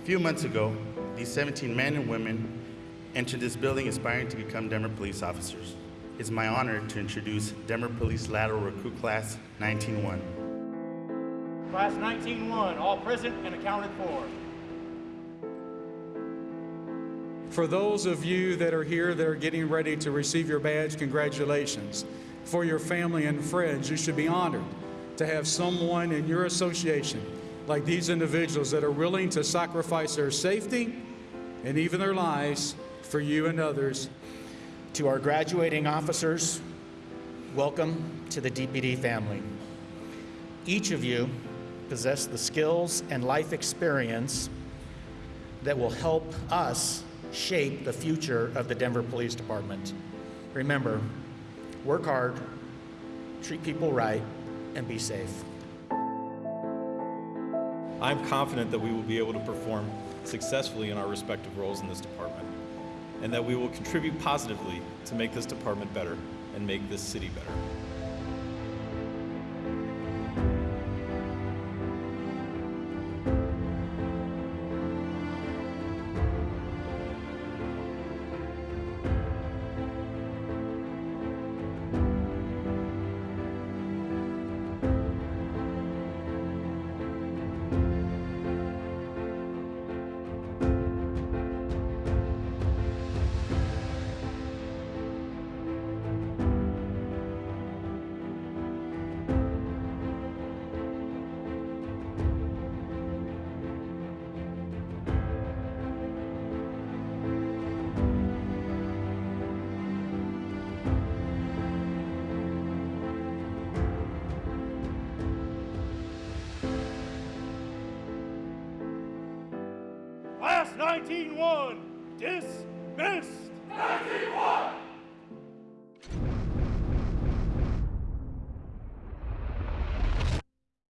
A few months ago, these 17 men and women entered this building aspiring to become Denver police officers. It's my honor to introduce Denver Police Lateral Recruit Class 19-1. Class 19-1, all present and accounted for. For those of you that are here that are getting ready to receive your badge, congratulations. For your family and friends, you should be honored to have someone in your association like these individuals that are willing to sacrifice their safety and even their lives for you and others. To our graduating officers, welcome to the DPD family. Each of you possess the skills and life experience that will help us shape the future of the Denver Police Department. Remember, work hard, treat people right, and be safe. I'm confident that we will be able to perform successfully in our respective roles in this department, and that we will contribute positively to make this department better and make this city better. 19-1, dismissed. 19-1.